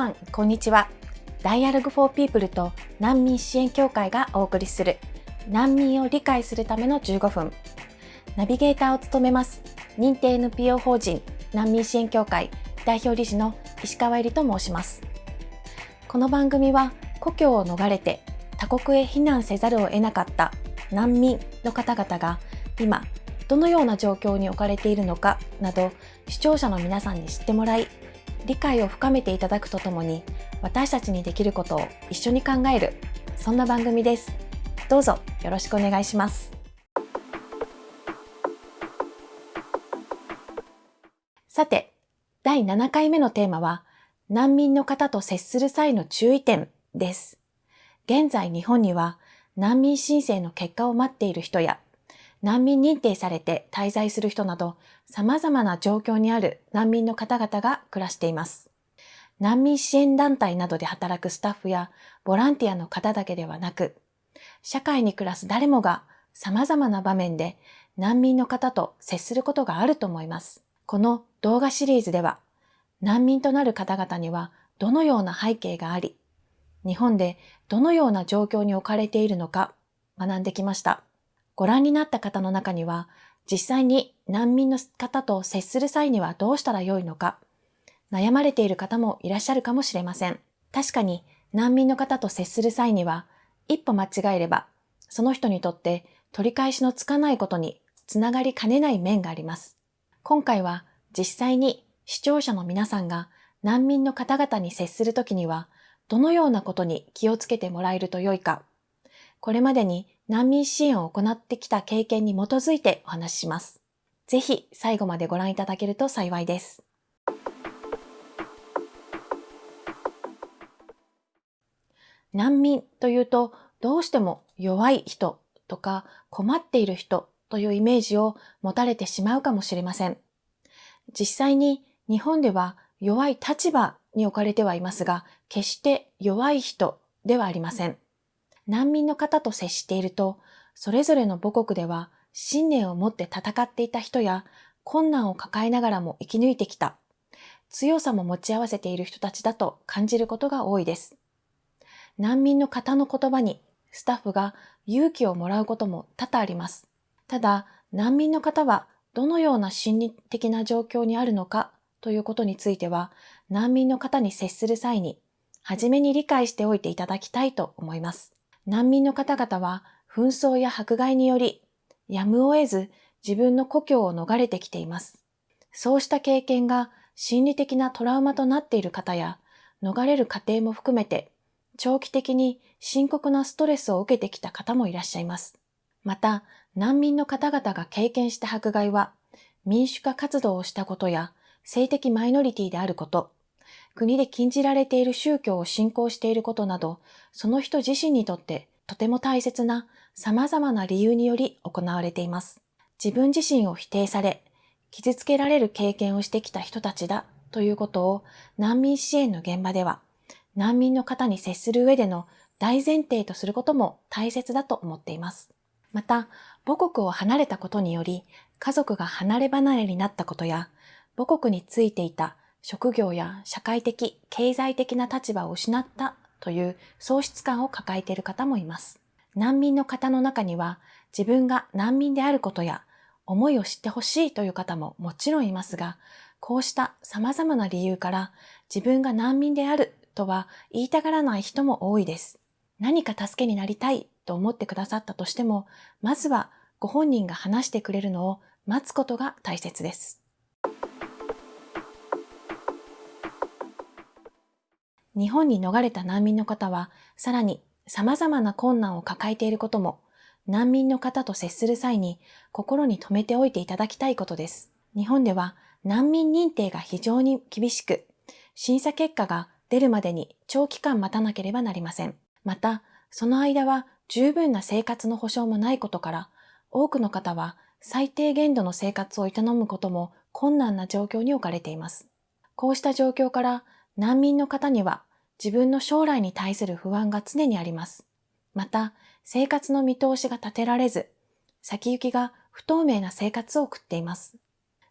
さん、こんにちは。ダイアログフォーピープルと難民支援協会がお送りする難民を理解するための15分。ナビゲーターを務めます認定 NPO 法人難民支援協会代表理事の石川えりと申します。この番組は故郷を逃れて他国へ避難せざるを得なかった難民の方々が今どのような状況に置かれているのかなど視聴者の皆さんに知ってもらい理解を深めていただくとともに私たちにできることを一緒に考えるそんな番組です。どうぞよろしくお願いします。さて第7回目のテーマは難民の方と接する際の注意点です。現在日本には難民申請の結果を待っている人や難民認定されて滞在する人など様々な状況にある難民の方々が暮らしています。難民支援団体などで働くスタッフやボランティアの方だけではなく、社会に暮らす誰もが様々な場面で難民の方と接することがあると思います。この動画シリーズでは、難民となる方々にはどのような背景があり、日本でどのような状況に置かれているのか学んできました。ご覧になった方の中には、実際に難民の方と接する際にはどうしたらよいのか、悩まれている方もいらっしゃるかもしれません。確かに難民の方と接する際には、一歩間違えれば、その人にとって取り返しのつかないことにつながりかねない面があります。今回は実際に視聴者の皆さんが難民の方々に接するときには、どのようなことに気をつけてもらえるとよいか、これまでに難民支援を行ってきた経験に基づいてお話しします。ぜひ最後までご覧いただけると幸いです。難民というとどうしても弱い人とか困っている人というイメージを持たれてしまうかもしれません。実際に日本では弱い立場に置かれてはいますが、決して弱い人ではありません。難民の方と接していると、それぞれの母国では信念を持って戦っていた人や困難を抱えながらも生き抜いてきた、強さも持ち合わせている人たちだと感じることが多いです。難民の方の言葉にスタッフが勇気をもらうことも多々あります。ただ、難民の方はどのような心理的な状況にあるのかということについては、難民の方に接する際に、初めに理解しておいていただきたいと思います。難民の方々は紛争や迫害により、やむを得ず自分の故郷を逃れてきています。そうした経験が心理的なトラウマとなっている方や、逃れる過程も含めて、長期的に深刻なストレスを受けてきた方もいらっしゃいます。また、難民の方々が経験した迫害は、民主化活動をしたことや、性的マイノリティであること、国で禁じられている宗教を信仰していることなど、その人自身にとってとても大切な様々な理由により行われています。自分自身を否定され、傷つけられる経験をしてきた人たちだということを難民支援の現場では、難民の方に接する上での大前提とすることも大切だと思っています。また、母国を離れたことにより、家族が離れ離れになったことや、母国についていた職業や社会的、経済的な立場を失ったという喪失感を抱えている方もいます。難民の方の中には自分が難民であることや思いを知ってほしいという方ももちろんいますが、こうした様々な理由から自分が難民であるとは言いたがらない人も多いです。何か助けになりたいと思ってくださったとしても、まずはご本人が話してくれるのを待つことが大切です。日本に逃れた難民の方は、さらに様々な困難を抱えていることも、難民の方と接する際に心に留めておいていただきたいことです。日本では難民認定が非常に厳しく、審査結果が出るまでに長期間待たなければなりません。また、その間は十分な生活の保障もないことから、多くの方は最低限度の生活を営むことも困難な状況に置かれています。こうした状況から難民の方には自分の将来に対する不安が常にあります。また、生活の見通しが立てられず、先行きが不透明な生活を送っています。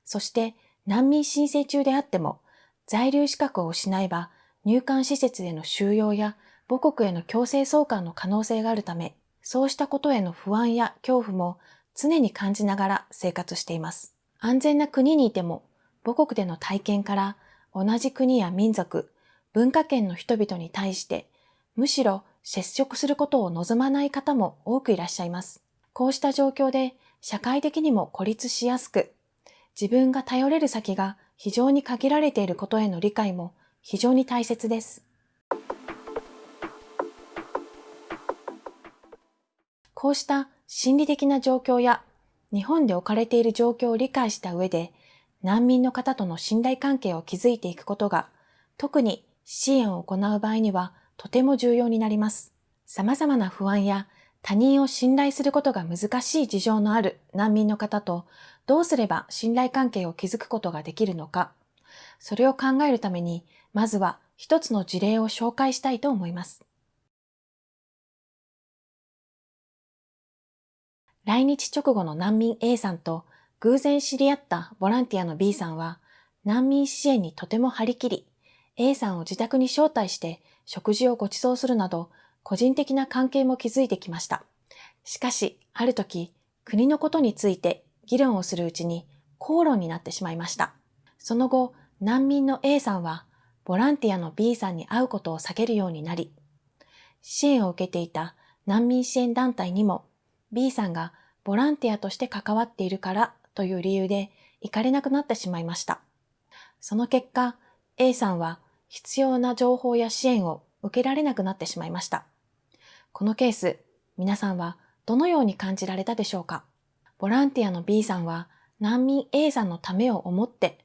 そして、難民申請中であっても、在留資格を失えば、入管施設への収容や母国への強制送還の可能性があるため、そうしたことへの不安や恐怖も常に感じながら生活しています。安全な国にいても母国での体験から同じ国や民族、文化圏の人々に対してむしろ接触することを望まない方も多くいらっしゃいます。こうした状況で社会的にも孤立しやすく、自分が頼れる先が非常に限られていることへの理解も非常に大切です。こうした心理的な状況や日本で置かれている状況を理解した上で難民の方との信頼関係を築いていくことが特に支援を行う場合にはとても重要になります。様々な不安や他人を信頼することが難しい事情のある難民の方とどうすれば信頼関係を築くことができるのか、それを考えるために、まずは一つの事例を紹介したいと思います。来日直後の難民 A さんと偶然知り合ったボランティアの B さんは難民支援にとても張り切り、A さんを自宅に招待して食事をご馳走するなど個人的な関係も築いてきました。しかし、ある時、国のことについて議論をするうちに口論になってしまいました。その後、難民の A さんはボランティアの B さんに会うことを避けるようになり、支援を受けていた難民支援団体にも B さんがボランティアとして関わっているからという理由で行かれなくなってしまいました。その結果、A さんは必要な情報や支援を受けられなくなってしまいました。このケース、皆さんはどのように感じられたでしょうか？ボランティアの B さんは難民 A さんのためを思って、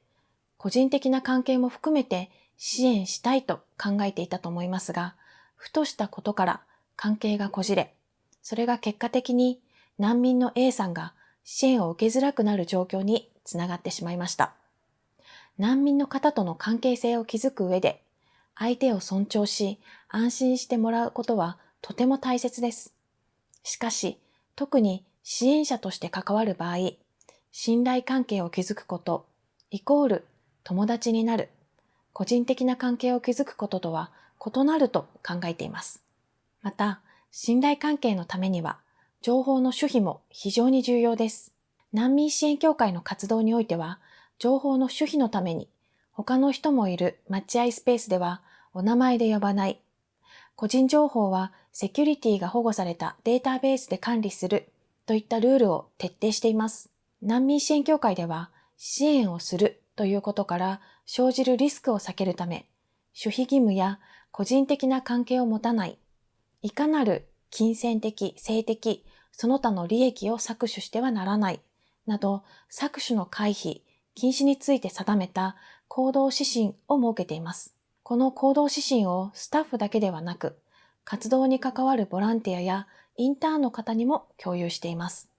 個人的な関係も含めて支援したいと考えていたと思いますが、ふとしたことから関係がこじれ、それが結果的に難民の A さんが支援を受けづらくなる状況につながってしまいました。難民の方との関係性を築く上で、相手を尊重し、安心してもらうことはとても大切です。しかし、特に支援者として関わる場合、信頼関係を築くこと、イコール友達になる、個人的な関係を築くこととは異なると考えています。また、信頼関係のためには、情報の守秘も非常に重要です。難民支援協会の活動においては、情報の守秘のために、他の人もいる待合スペースではお名前で呼ばない、個人情報はセキュリティが保護されたデータベースで管理するといったルールを徹底しています。難民支援協会では支援をするということから生じるリスクを避けるため、守秘義務や個人的な関係を持たない、いかなる金銭的、性的、その他の利益を搾取してはならない、など搾取の回避、禁止について定めた行動指針を設けています。この行動指針をスタッフだけではなく、活動に関わるボランティアやインターンの方にも共有しています。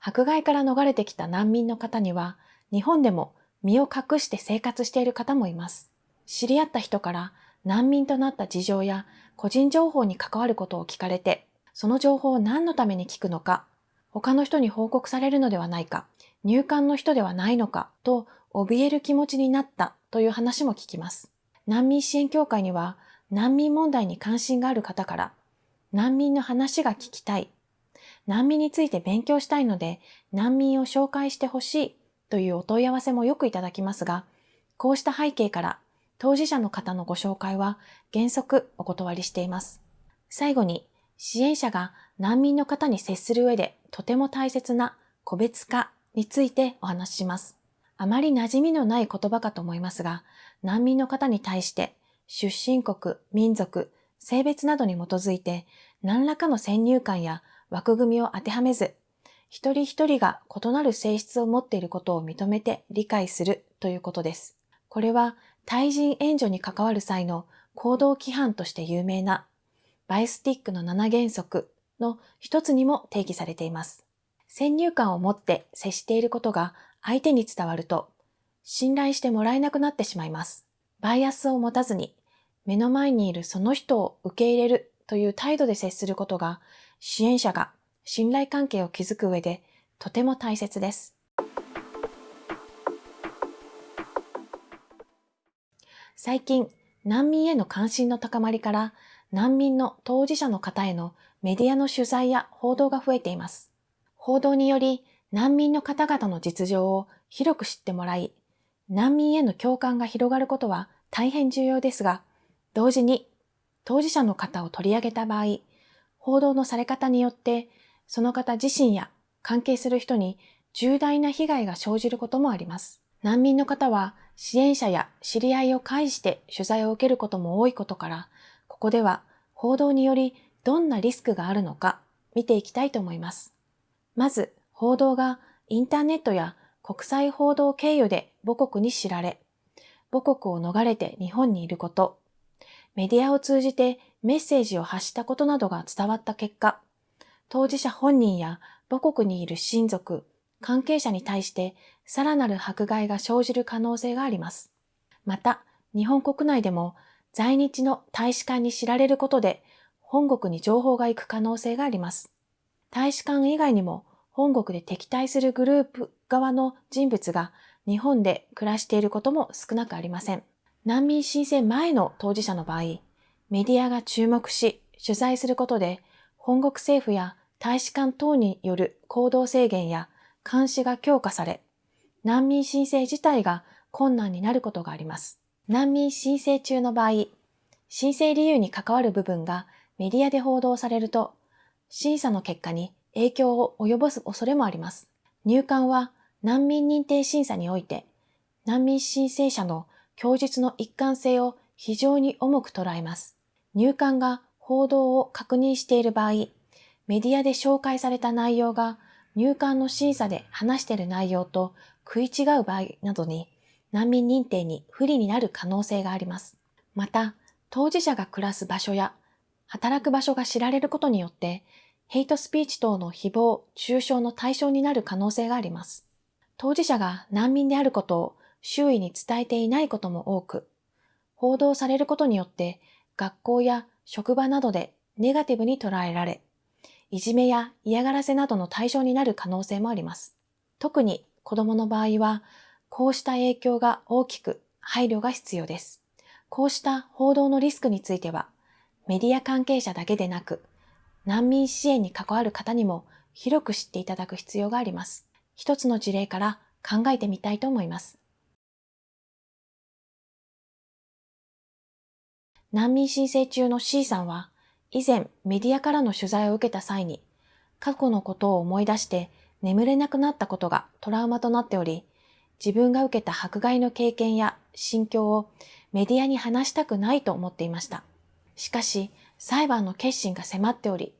迫害から逃れてきた難民の方には、日本でも身を隠して生活している方もいます。知り合った人から難民となった事情や個人情報に関わることを聞かれて、その情報を何のために聞くのか、他の人に報告されるのではないか、入管の人ではないのかと怯える気持ちになったという話も聞きます。難民支援協会には難民問題に関心がある方から難民の話が聞きたい。難民について勉強したいので難民を紹介してほしいというお問い合わせもよくいただきますが、こうした背景から当事者の方のご紹介は原則お断りしています。最後に支援者が難民の方に接する上でとても大切な個別化についてお話しします。あまり馴染みのない言葉かと思いますが、難民の方に対して出身国、民族、性別などに基づいて何らかの先入観や枠組みを当てはめず、一人一人が異なる性質を持っていることを認めて理解するということです。これは対人援助に関わる際の行動規範として有名なバイスティックの7原則の一つにも定義されています。先入観を持って接していることが相手に伝わると、信頼してもらえなくなってしまいます。バイアスを持たずに、目の前にいるその人を受け入れるという態度で接することが、支援者が信頼関係を築く上でとても大切です。最近、難民への関心の高まりから難民の当事者の方へのメディアの取材や報道が増えています。報道により難民の方々の実情を広く知ってもらい、難民への共感が広がることは大変重要ですが、同時に当事者の方を取り上げた場合、報道のされ方によってその方自身や関係する人に重大な被害が生じることもあります。難民の方は支援者や知り合いを介して取材を受けることも多いことから、ここでは報道によりどんなリスクがあるのか見ていきたいと思います。まず、報道がインターネットや国際報道経由で母国に知られ、母国を逃れて日本にいること、メディアを通じてメッセージを発したことなどが伝わった結果、当事者本人や母国にいる親族、関係者に対してさらなる迫害が生じる可能性があります。また、日本国内でも在日の大使館に知られることで本国に情報が行く可能性があります。大使館以外にも本国で敵対するグループ側の人物が日本で暮らしていることも少なくありません。難民申請前の当事者の場合、メディアが注目し取材することで本国政府や大使館等による行動制限や監視が強化され、難民申請自体が困難になることがあります。難民申請中の場合、申請理由に関わる部分がメディアで報道されると、審査の結果に影響を及ぼす恐れもあります。入管は難民認定審査において、難民申請者の供述の一貫性を非常に重く捉えます。入管が報道を確認している場合、メディアで紹介された内容が入管の審査で話している内容と食い違う場合などに難民認定に不利になる可能性があります。また、当事者が暮らす場所や働く場所が知られることによってヘイトスピーチ等の誹謗、中傷の対象になる可能性があります。当事者が難民であることを周囲に伝えていないことも多く、報道されることによって学校や職場などでネガティブに捉えられ、いじめや嫌がらせなどの対象になる可能性もあります。特に子供の場合は、こうした影響が大きく配慮が必要です。こうした報道のリスクについては、メディア関係者だけでなく、難民支援に関わる方にも広く知っていただく必要があります。一つの事例から考えてみたいと思います。難民申請中の C さんは、以前メディアからの取材を受けた際に、過去のことを思い出して眠れなくなったことがトラウマとなっており、自分が受けた迫害の経験や心境をメディアに話したくないと思っていました。しかし、裁判の決心が迫っており、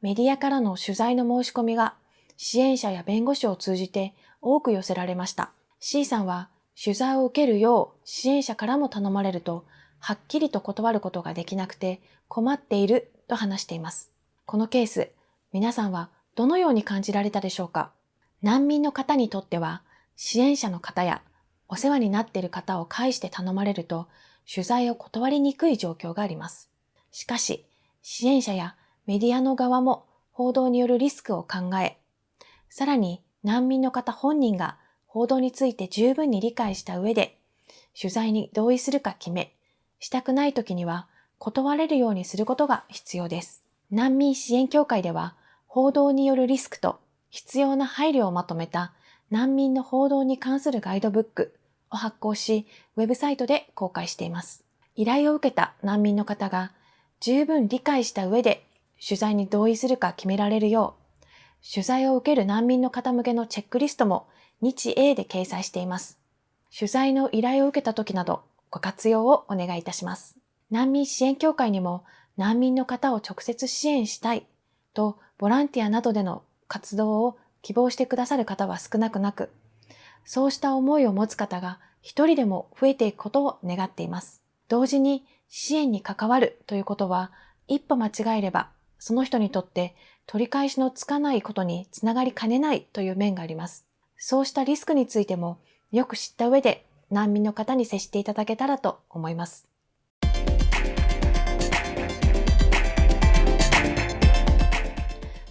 メディアからの取材の申し込みが支援者や弁護士を通じて多く寄せられました。C さんは取材を受けるよう支援者からも頼まれると、はっきりと断ることができなくて困っていると話しています。このケース、皆さんはどのように感じられたでしょうか？難民の方にとっては、支援者の方やお世話になっている方を介して頼まれると、取材を断りにくい状況があります。しかし、支援者やメディアの側も報道によるリスクを考え、さらに難民の方本人が報道について十分に理解した上で、取材に同意するか決め、したくない時には断れるようにすることが必要です。難民支援協会では、報道によるリスクと必要な配慮をまとめた難民の報道に関するガイドブックを発行し、ウェブサイトで公開しています。依頼を受けた難民の方が十分理解した上で取材に同意するか決められるよう、取材を受ける難民の方向けのチェックリストも日英で掲載しています。取材の依頼を受けた時などご活用をお願いいたします。難民支援協会にも難民の方を直接支援したいとボランティアなどでの活動を希望してくださる方は少なくなく、そうした思いを持つ方が一人でも増えていくことを願っています。同時に支援に関わるということは一歩間違えればその人にとって取り返しのつかないことにつながりかねないという面があります。そうしたリスクについてもよく知った上で難民の方に接していただけたらと思います。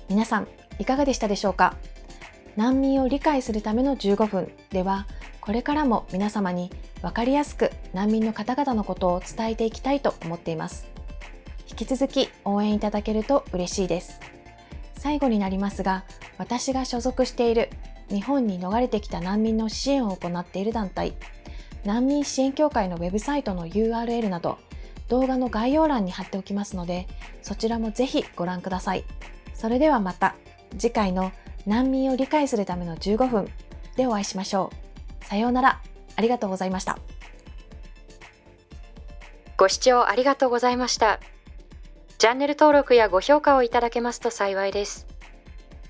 皆さん、いかがでしたでしょうか？難民を理解するための15分では、これからも皆様にわかりやすく難民の方々のことを伝えていきたいと思っています。引き続き応援いただけると嬉しいです。最後になりますが、私が所属している日本に逃れてきた難民の支援を行っている団体、難民支援協会のウェブサイトの URL など、動画の概要欄に貼っておきますので、そちらもぜひご覧ください。それではまた次回の難民を理解するための15分でお会いしましょう。さようなら。ありがとうございました。ご視聴ありがとうございました。チャンネル登録やご評価をいただけますと幸いです。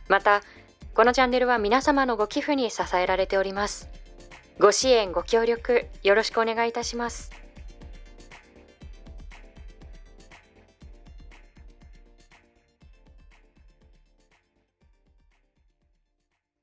また、このチャンネルは皆様のご寄付に支えられております。ご支援、ご協力、よろしくお願いいたします。